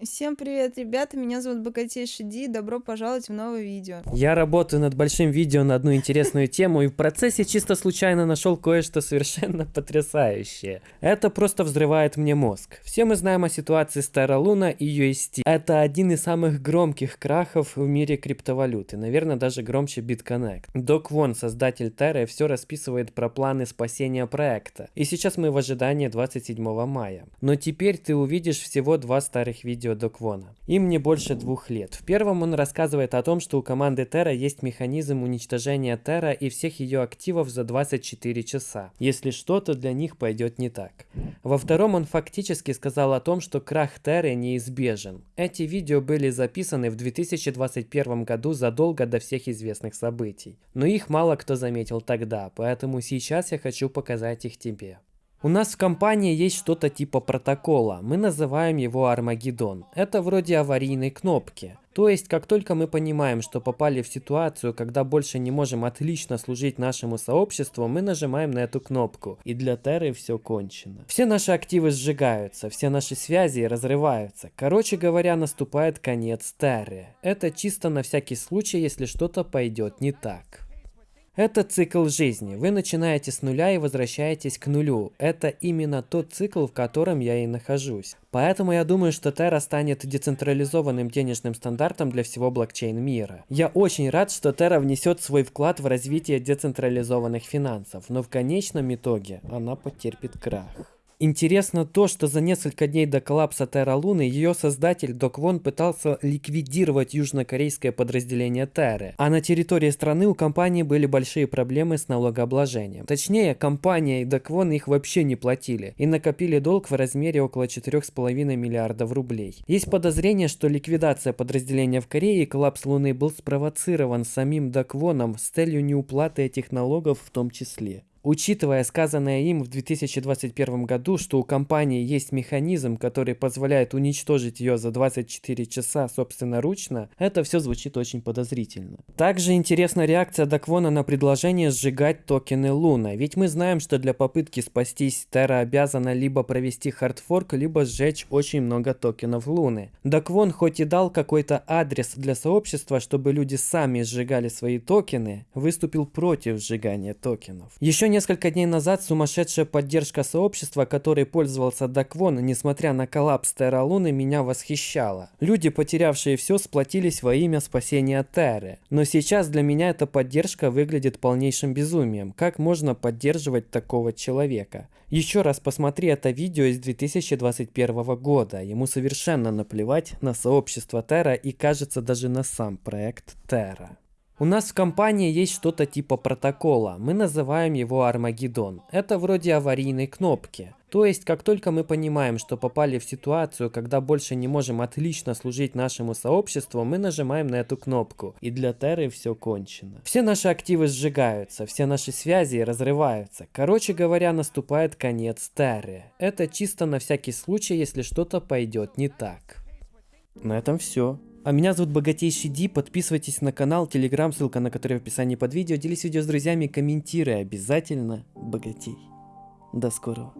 Всем привет, ребята, меня зовут Богатейший Ди, добро пожаловать в новое видео. Я работаю над большим видео на одну интересную тему и в процессе чисто случайно нашел кое-что совершенно потрясающее. Это просто взрывает мне мозг. Все мы знаем о ситуации с Terra Luna и UST. Это один из самых громких крахов в мире криптовалюты, наверное даже громче BitConnect. Док Вон, создатель Terra, все расписывает про планы спасения проекта. И сейчас мы в ожидании 27 мая. Но теперь ты увидишь всего два старых видео видео Доквона. Им не больше двух лет. В первом он рассказывает о том, что у команды Terra есть механизм уничтожения Terra и всех ее активов за 24 часа, если что-то для них пойдет не так. Во втором он фактически сказал о том, что крах Terra неизбежен. Эти видео были записаны в 2021 году задолго до всех известных событий. Но их мало кто заметил тогда, поэтому сейчас я хочу показать их тебе. У нас в компании есть что-то типа протокола, мы называем его Армагеддон. Это вроде аварийной кнопки. То есть, как только мы понимаем, что попали в ситуацию, когда больше не можем отлично служить нашему сообществу, мы нажимаем на эту кнопку. И для Терры все кончено. Все наши активы сжигаются, все наши связи разрываются. Короче говоря, наступает конец Терры. Это чисто на всякий случай, если что-то пойдет не так. Это цикл жизни. Вы начинаете с нуля и возвращаетесь к нулю. Это именно тот цикл, в котором я и нахожусь. Поэтому я думаю, что Terra станет децентрализованным денежным стандартом для всего блокчейн мира. Я очень рад, что Terra внесет свой вклад в развитие децентрализованных финансов, но в конечном итоге она потерпит крах. Интересно то, что за несколько дней до коллапса Терра Луны ее создатель Док Вон пытался ликвидировать южнокорейское подразделение Терры, а на территории страны у компании были большие проблемы с налогообложением. Точнее, компания и Док Вон их вообще не платили и накопили долг в размере около 4,5 миллиардов рублей. Есть подозрение, что ликвидация подразделения в Корее и коллапс Луны был спровоцирован самим Док Воном с целью неуплаты этих налогов в том числе. Учитывая сказанное им в 2021 году, что у компании есть механизм, который позволяет уничтожить ее за 24 часа собственноручно, это все звучит очень подозрительно. Также интересна реакция Даквона на предложение сжигать токены Луна, ведь мы знаем, что для попытки спастись Терра обязана либо провести хардфорк, либо сжечь очень много токенов Луны. Даквон хоть и дал какой-то адрес для сообщества, чтобы люди сами сжигали свои токены, выступил против сжигания токенов. Еще несколько дней назад сумасшедшая поддержка сообщества, которой пользовался Даквон, несмотря на коллапс Терра Луны, меня восхищала. Люди, потерявшие все, сплотились во имя спасения Терры. Но сейчас для меня эта поддержка выглядит полнейшим безумием. Как можно поддерживать такого человека? Еще раз посмотри это видео из 2021 года. Ему совершенно наплевать на сообщество Терра и кажется даже на сам проект Терра. У нас в компании есть что-то типа протокола, мы называем его Армагеддон. Это вроде аварийной кнопки. То есть, как только мы понимаем, что попали в ситуацию, когда больше не можем отлично служить нашему сообществу, мы нажимаем на эту кнопку, и для Терры все кончено. Все наши активы сжигаются, все наши связи разрываются. Короче говоря, наступает конец Терры. Это чисто на всякий случай, если что-то пойдет не так. На этом все. А меня зовут Богатейший Ди, подписывайтесь на канал, телеграм, ссылка на который в описании под видео, делись видео с друзьями, комментируй обязательно, богатей. До скорого.